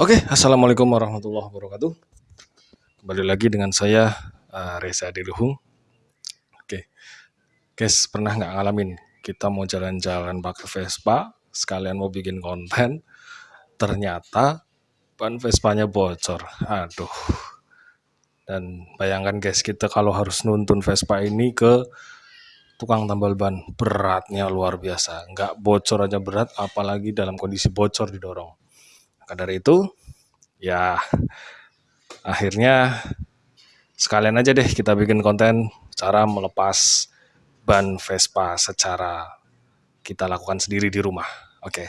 Oke, assalamualaikum warahmatullahi wabarakatuh. Kembali lagi dengan saya uh, Reza Diluhung. Oke, guys, pernah nggak ngalamin kita mau jalan-jalan pakai Vespa, sekalian mau bikin konten, ternyata ban Vespanya bocor. Aduh. Dan bayangkan guys, kita kalau harus nuntun Vespa ini ke tukang tambal ban, beratnya luar biasa. Nggak bocor aja berat, apalagi dalam kondisi bocor didorong. Maka dari itu, ya akhirnya sekalian aja deh kita bikin konten cara melepas ban Vespa secara kita lakukan sendiri di rumah. Oke.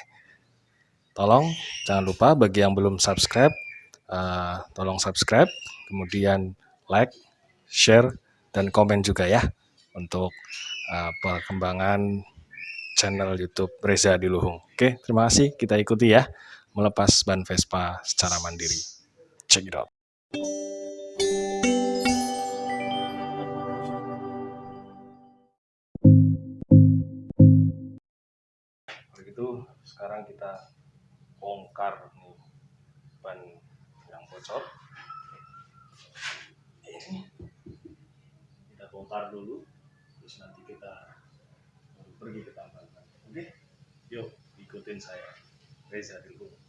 Tolong jangan lupa bagi yang belum subscribe, uh, tolong subscribe, kemudian like, share, dan komen juga ya untuk uh, perkembangan channel YouTube Reza Diluhung. Oke, terima kasih. Kita ikuti ya melepas ban Vespa secara mandiri. Check it out. Begitu sekarang kita bongkar nih ban yang bocor. Ini kita bongkar dulu, terus nanti kita pergi ke tambal ban. Oke, yuk ikutin saya, Reza dulu.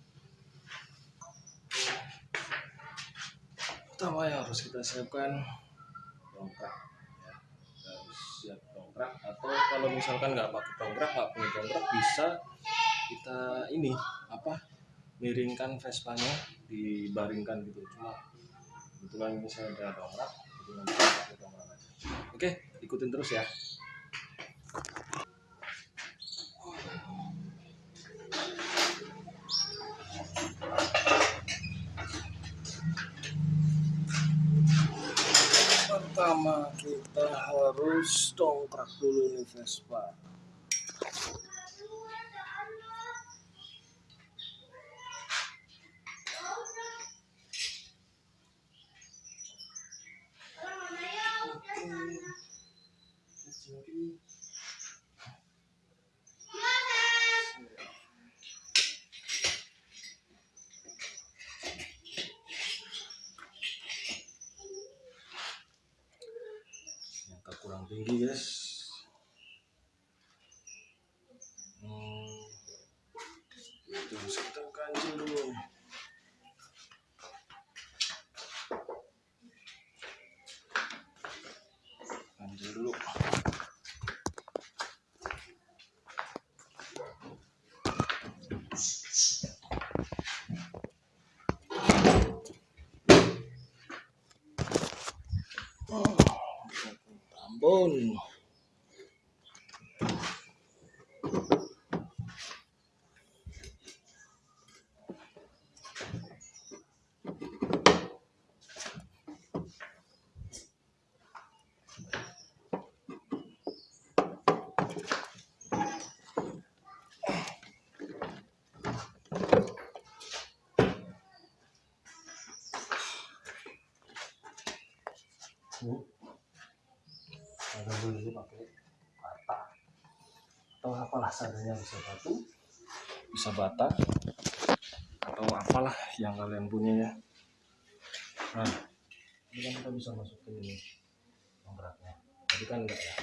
Pertama yang harus kita siapkan dongkrak ya. Kita harus siap dongkrak atau kalau misalkan nggak pakai dongkrak nggak punya dongkrak bisa kita ini apa miringkan Vespanya dibaringkan gitu. Cuma kebetulan ini saya ada dongkrak jadi nanti pakai dongkrak aja. Oke ikutin terus ya pertama kita harus dongkrak dulu nih Vespa Ambon. Seadanya bisa batu bisa bata atau apalah yang kalian punya ya. Nah ini kan kita bisa masukin ini beratnya tapi kan enggak ya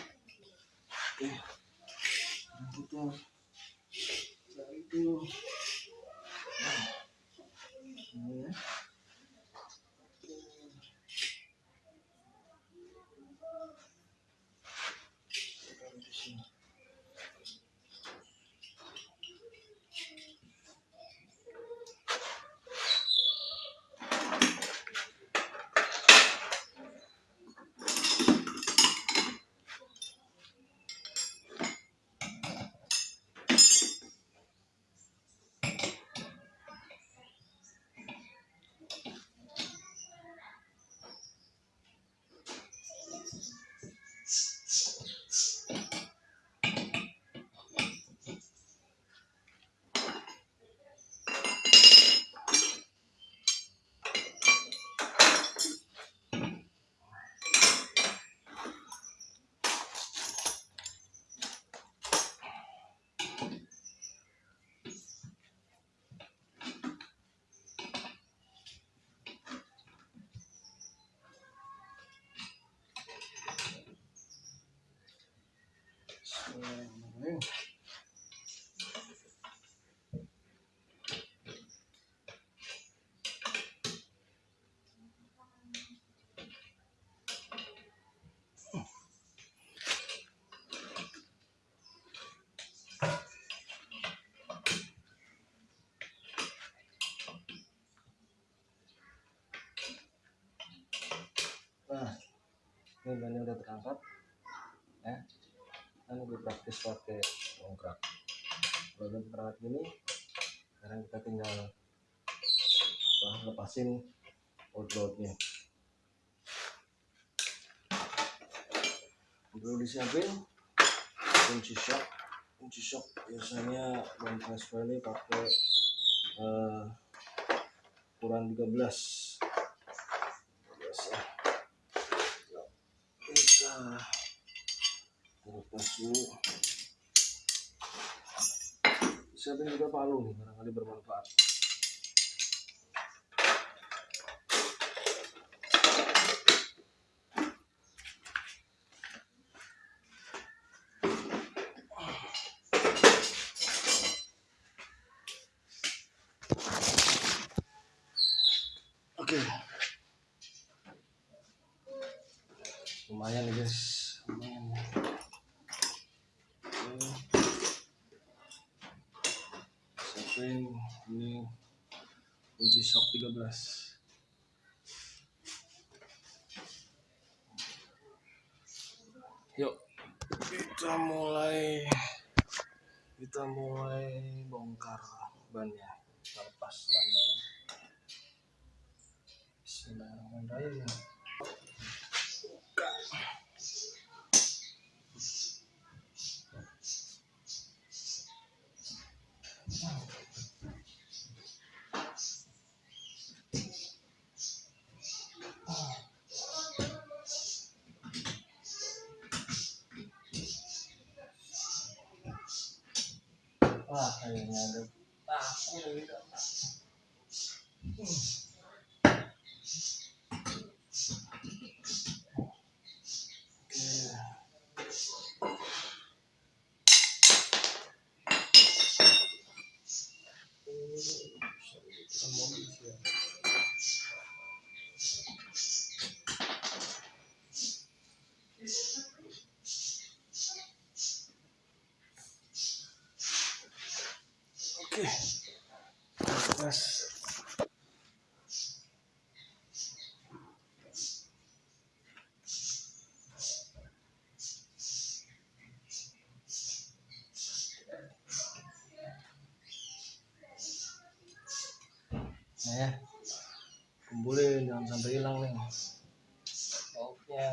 Nah, ini bannya udah terangkat kan lebih praktis pakai dongkrak kalau udah terangkat gini sekarang kita tinggal apa, lepasin outloadnya. Perlu disiapin kunci shock. Kunci shock biasanya ban Vespa ini pakai uh, ukuran 13 biasa kita dulu siapin juga palu nih barangkali bermanfaat Oke. Lumayan nih guys. Lumayan. Siapin ini kunci shock 13. Yuk kita mulai kita mulai bongkar bannya kita lepas bannya Bismillahirrahmanirrahim. Wah, kayaknya ada paku gitu. Oke. Terus Nah ya, kumpulin jangan sampai hilang nih. Bautnya.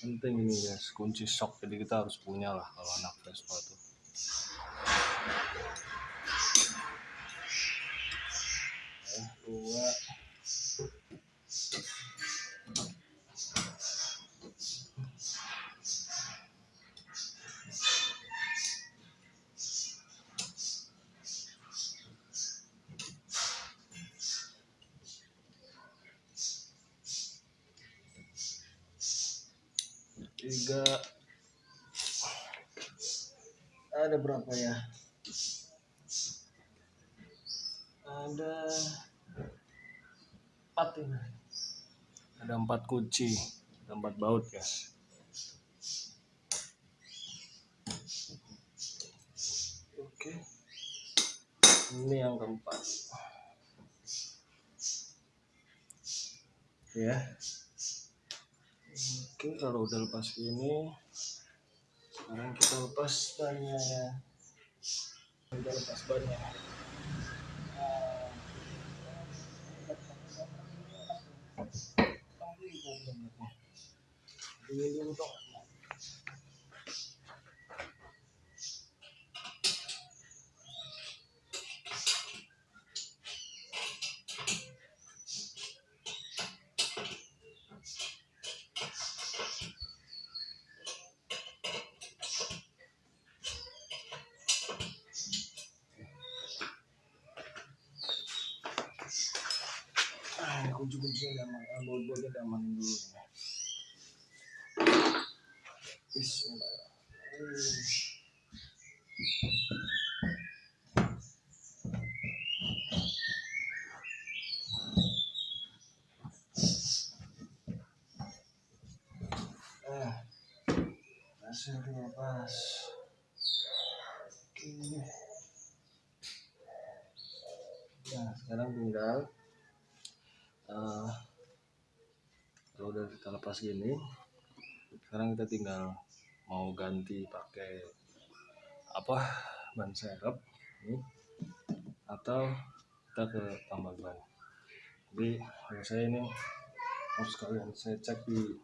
penting ini guys kunci shock jadi kita harus punya lah kalau anak Vespa tuh Eh, dua tiga ada berapa ya? Ada empat ini. Ada empat kunci ada empat baut guys oke. Ini yang keempat. Ya. Oke kalau udah lepas ini sekarang kita lepas bannya ya. Kita lepas bannya. Ini dulu dong ah ini kunci-kuncinya udah aman ah, baut-bautnya udah aman dulu nih. Bismillahirrahmanirrahim Nah, sekarang tinggal uh, kalau lepas gini, sekarang kita tinggal mau ganti pakai apa ban serep ini atau kita ke tambal ban. Jadi kalau saya ini harus sekalian saya cek di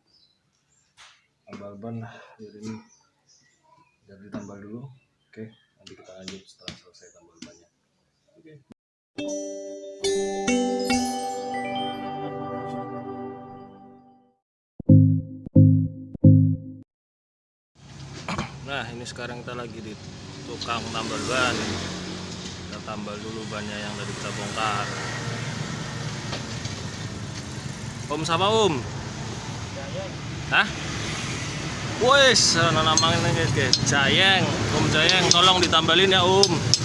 tambal ban jadi ini jadi tambal dulu. Oke, nanti kita lanjut setelah selesai tambal bannya. Oke. Nah ini sekarang kita lagi di tukang tambal ban. Kita tambal dulu bannya yang tadi kita bongkar. Om sama Om? Hah? Wes, namanya guys guys Jayeng, Om Jayeng tolong ditambalin ya Om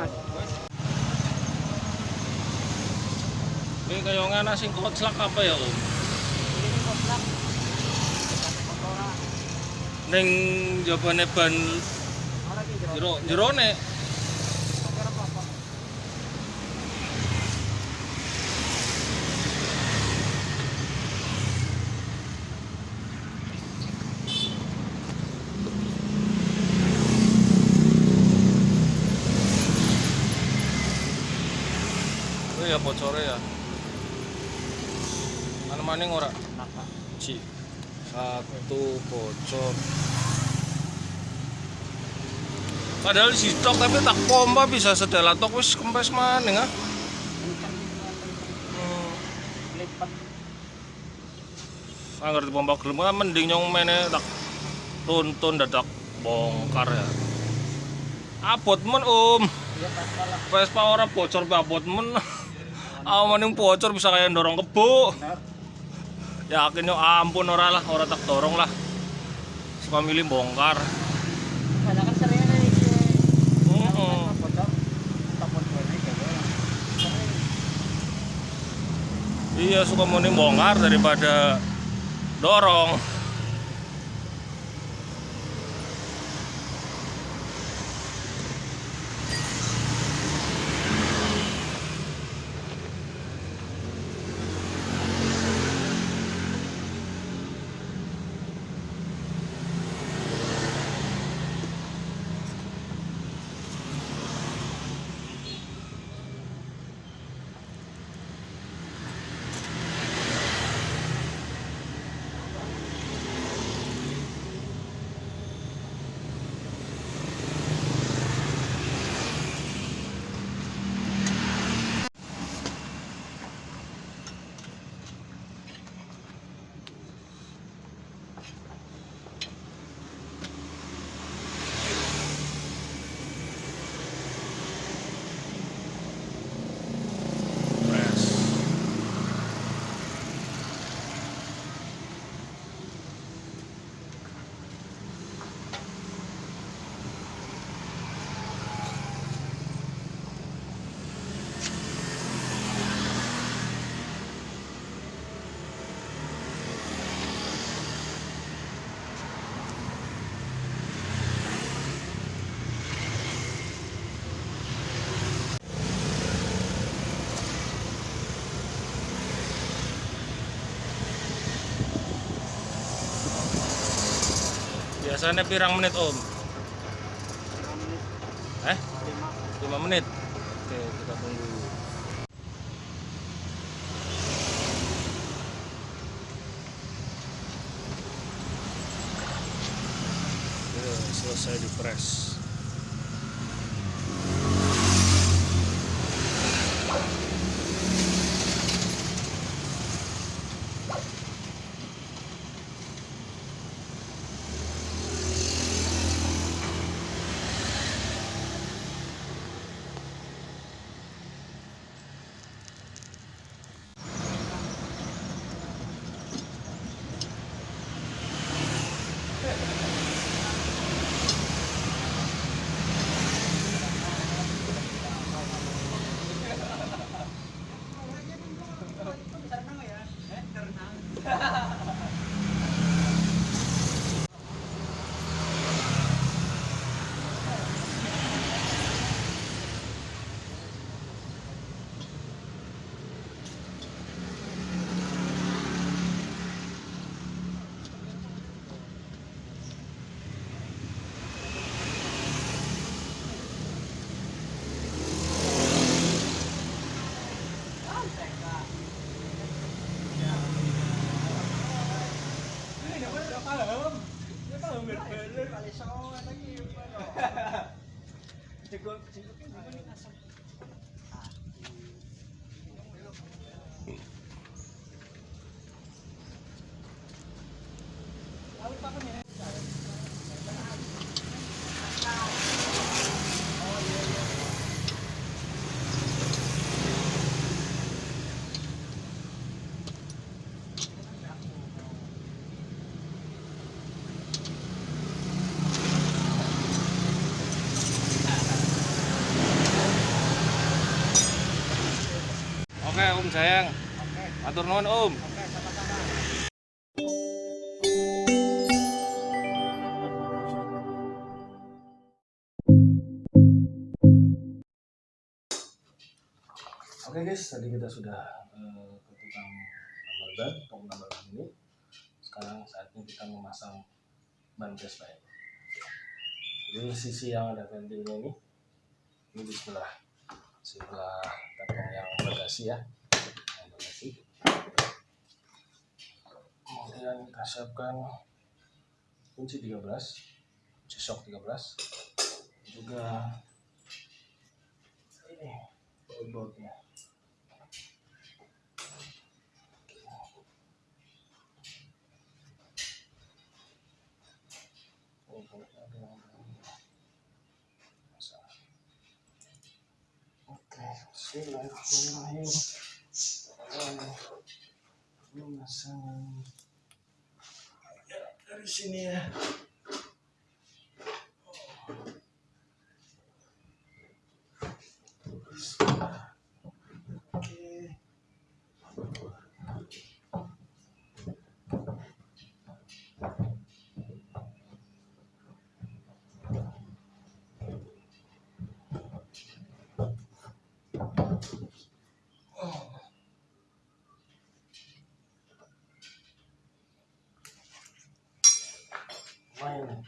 Mas. Ini sing koclak apa ya Om? Ini. Neng jabane ban jero. jero jerone. Oh ya bocore ya. Maning ora? Ci. Satu bocor. Padahal si stok tapi tak pompa bisa sedala tok wis kempes maning ah. Angger dipompa gelem kan mending nyong mene tak tuntun dadak bongkar ya. Abot men Om. Iya. Vespa ora bocor abot men. Ah maning bocor bisa kayak dorong kebo. Yakin yo ampun ora lah, ora tak dorong lah. Suka milih bongkar. Kan sering. Iya suka mending bongkar daripada dorong. Biasanya pirang menit om? 5 menit. Eh? 5. 5 menit? Oke kita tunggu Oke, selesai di press sayang, Oke, atur nuhun Om. oke sama-sama. Oke guys, tadi kita sudah eh, ke tukang ban, tong tambal ban ini. Sekarang saatnya kita memasang ban gas lain. Jadi sisi yang ada ventilnya ini, ini di sebelah sebelah kantong yang bagasi ya. Kemudian kita siapkan kunci 13, kunci shock 13, juga ini baut-bautnya. Oke, bismillahirrahmanirrahim. Pemasangan ya, dari sini ya. Bismillah. Main.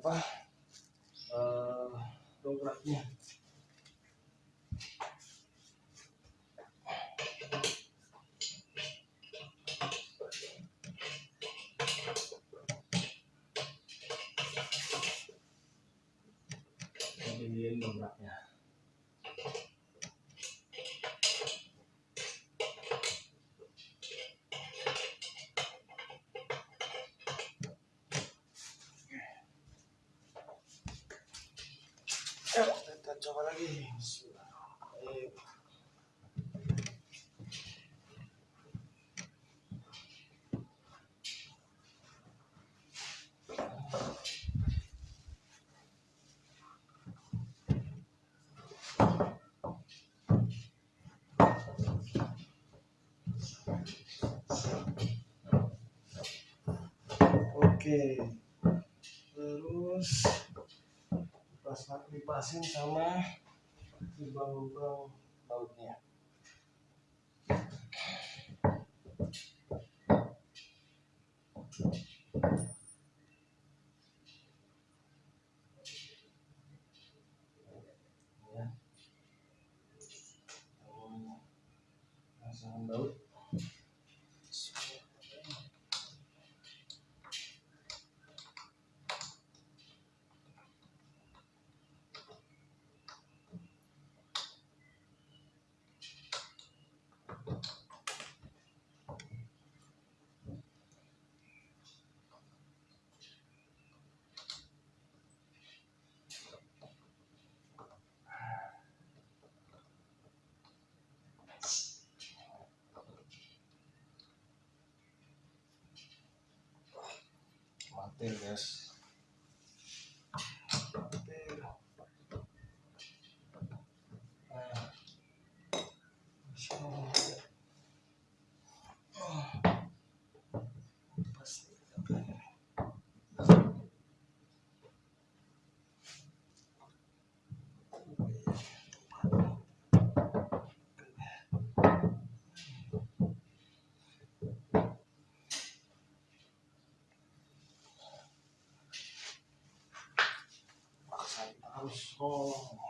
apa kita coba lagi. Bismillahirrahmanirrahim. Oke. Terus pas dipasin sama lubang-lubang bautnya. tengas よし。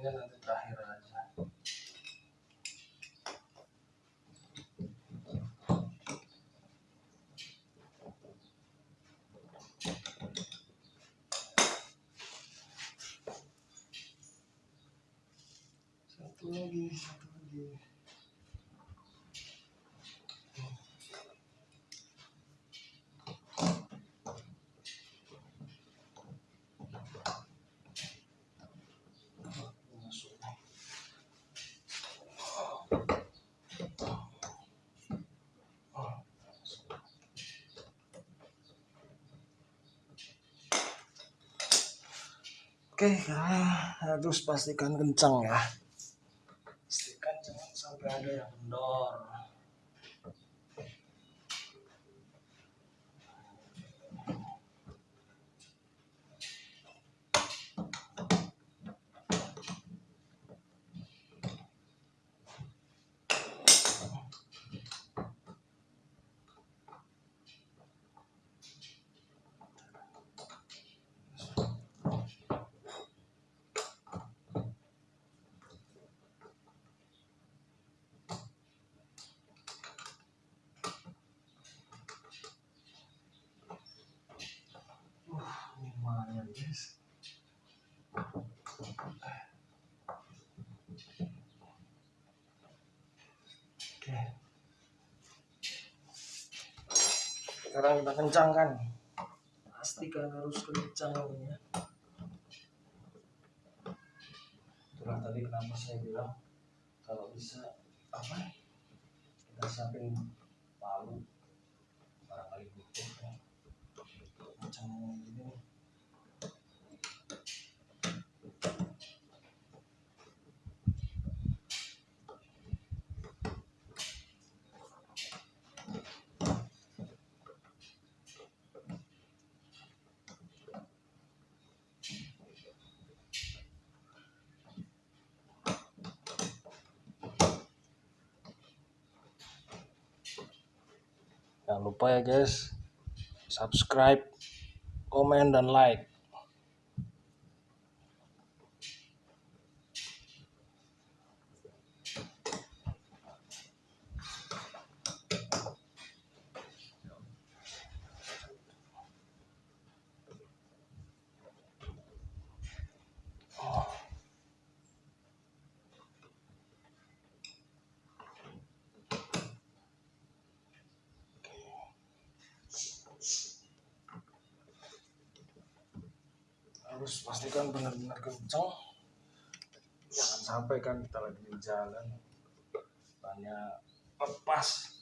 என்னது Oke, nah, harus pastikan kencang ya. Pastikan jangan sampai ada yang kendor. Sekarang kita kencangkan. Pastikan harus kencang ya. Itulah tadi kenapa saya bilang kalau bisa apa? Kita siapin palu barangkali butuh ya. Macam ini. Jangan lupa ya guys, subscribe, komen, dan like. Harus pastikan benar-benar kencang. Jangan sampai kan kita lagi di jalan banyak lepas.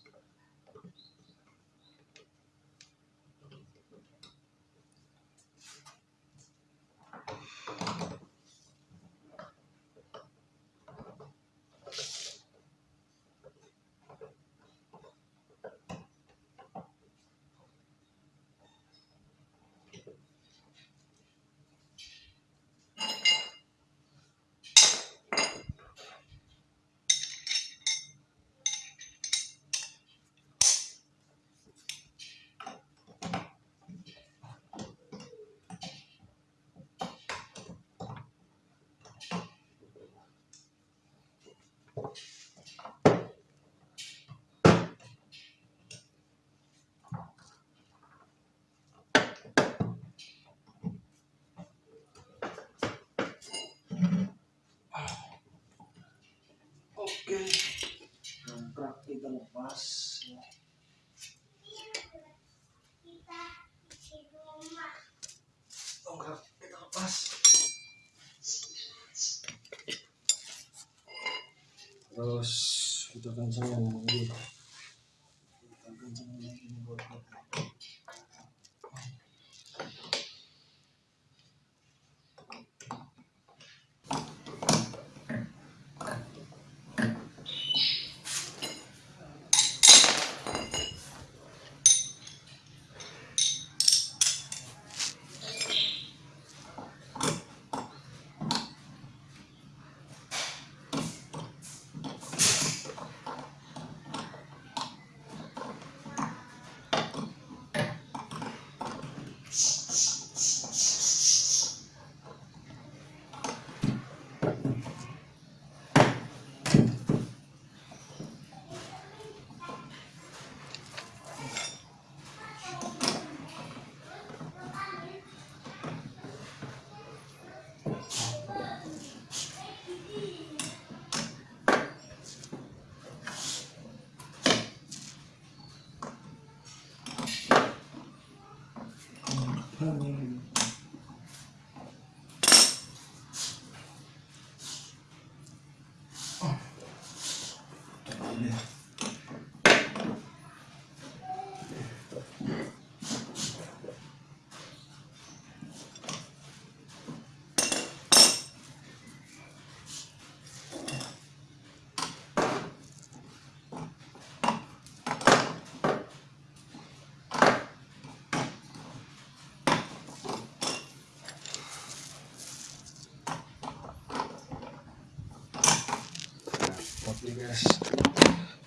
Guys.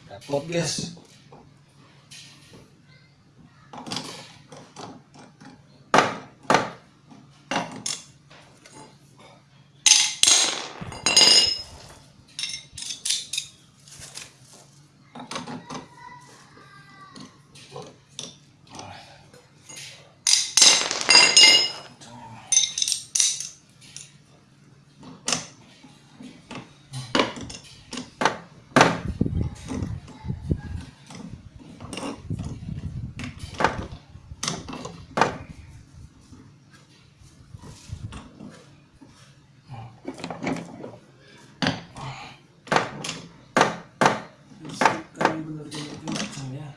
Repot guys Pastikan benar-benar kencang ya.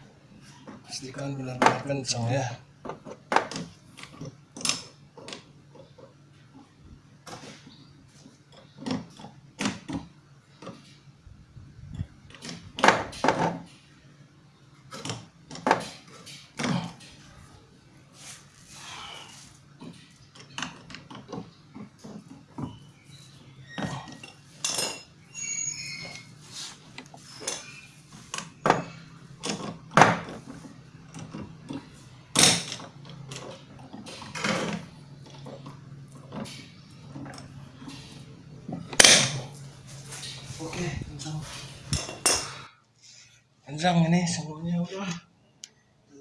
pastikan benar-benar kencang ya oke kencang kencang ini semuanya udah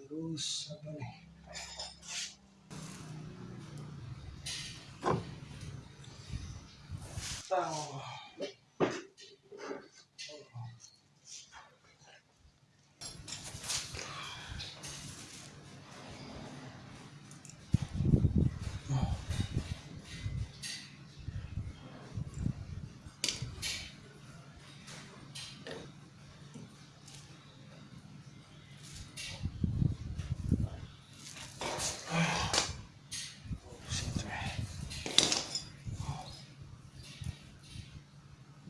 terus apa nih Tang. Situ ya.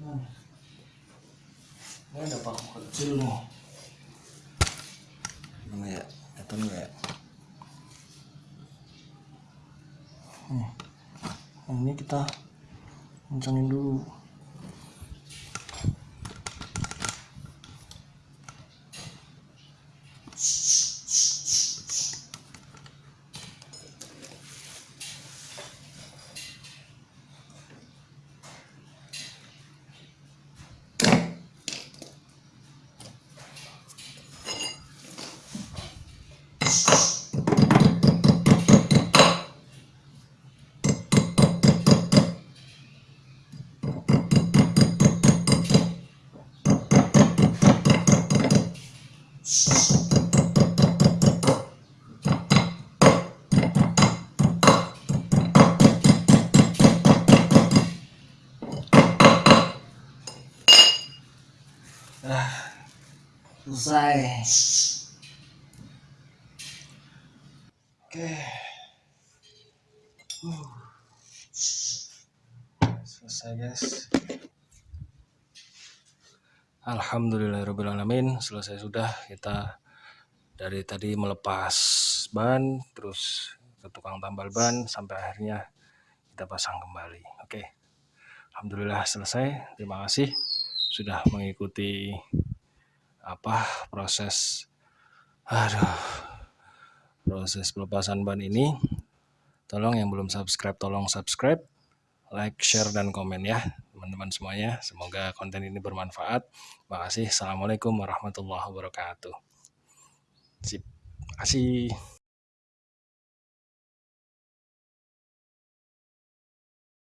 Nah, ini ada paku kecil nih. Gimana ya? Kelihatan nggak ya? Nih. Nah, ini kita kencangin dulu. Selesai. Oke. Selesai guys. Alhamdulillahirobbilalamin selesai sudah kita dari tadi melepas ban terus ke tukang tambal ban sampai akhirnya kita pasang kembali. Oke. Alhamdulillah selesai. Terima kasih sudah mengikuti apa proses aduh proses pelepasan ban ini tolong yang belum subscribe tolong subscribe like share dan komen ya teman-teman semuanya. Semoga konten ini bermanfaat. Makasih. Assalamualaikum warahmatullahi wabarakatuh. Sip. Kasih